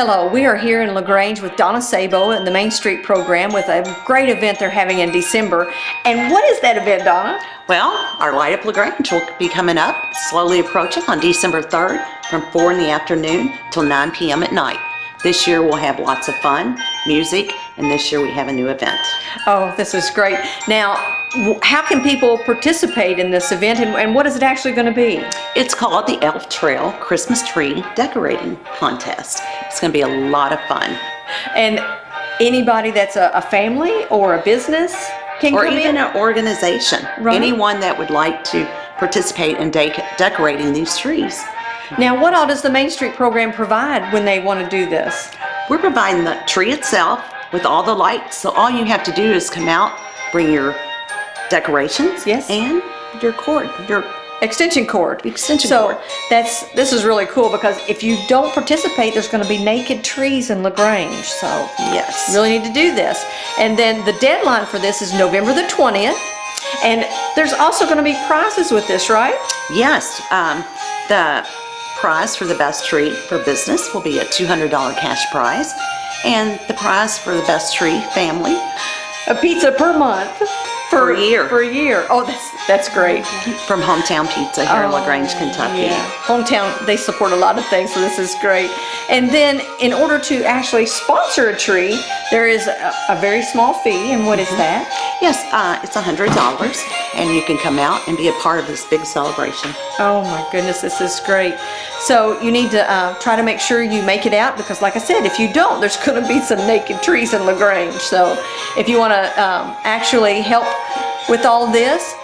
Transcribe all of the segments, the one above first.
Hello, we are here in LaGrange with Donna Sabo in the Main Street program with a great event they're having in December. And what is that event, Donna? Well, our Light Up LaGrange will be coming up, slowly approaching on December 3rd from 4 in the afternoon till 9 p.m. at night. This year we'll have lots of fun, music, and this year we have a new event. Oh, this is great. Now, how can people participate in this event and, and what is it actually going to be? It's called the Elf Trail Christmas Tree Decorating Contest. It's going to be a lot of fun. And anybody that's a, a family or a business can Or come even in? an organization. Right. Anyone that would like to participate in de- decorating these trees. Now, what all does the Main Street program provide when they want to do this? We're providing the tree itself with all the lights, so all you have to do is come out, bring your decorations. Yes. And your cord, your, Extension cord. Extension so cord. that's this is really cool because if you don't participate, there's going to be naked trees in Lagrange. So yes. really need to do this. And then the deadline for this is November the 20th. And there's also going to be prizes with this, right? Yes, um, the prize for the best tree for business will be a $200 cash prize. And the prize for the best tree family, A pizza per month For a year. For a year. Oh, that's that's great. from Hometown Pizza here in LaGrange, Kentucky. Oh, Yeah, hometown, they support a lot of things, so this is great. And then in order to actually sponsor a tree, there is a, a very small fee, and what is Mm-hmm. that? Yes, uh, it's $100 and you can come out and be a part of this big celebration. Oh my goodness, this is great. So you need to uh, try to make sure you make it out because like I said, if you don't, there's gonna be some naked trees in LaGrange. So if you wanna um, actually help with all this,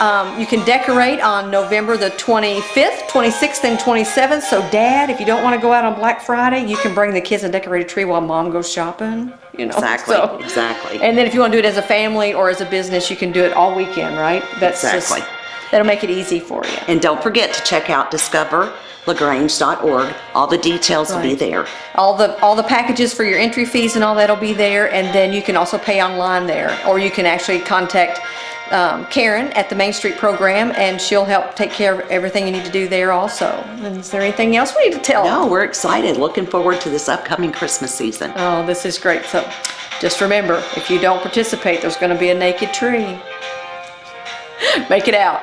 um, you can decorate on November the 25th, 26th, and 27th. So dad, if you don't wanna go out on Black Friday, you can bring the kids and decorate a tree while mom goes shopping, you know. Exactly, so- exactly. And then if you wanna do it as a family or as a business, you can do it all weekend, right? That's just- Exactly. That'll make it easy for you. And don't forget to check out discoverlagrange.org. All the details will be Right. there. All the, all the packages for your entry fees and all that'll be there, and then you can also pay online there, or you can actually contact um, Karen at the Main Street Program, and she'll help take care of everything you need to do there also. And is there anything else we need to tell? No, we're excited. Looking forward to this upcoming Christmas season. Oh, this is great. So just remember, if you don't participate, there's gonna be a naked tree. Make it out.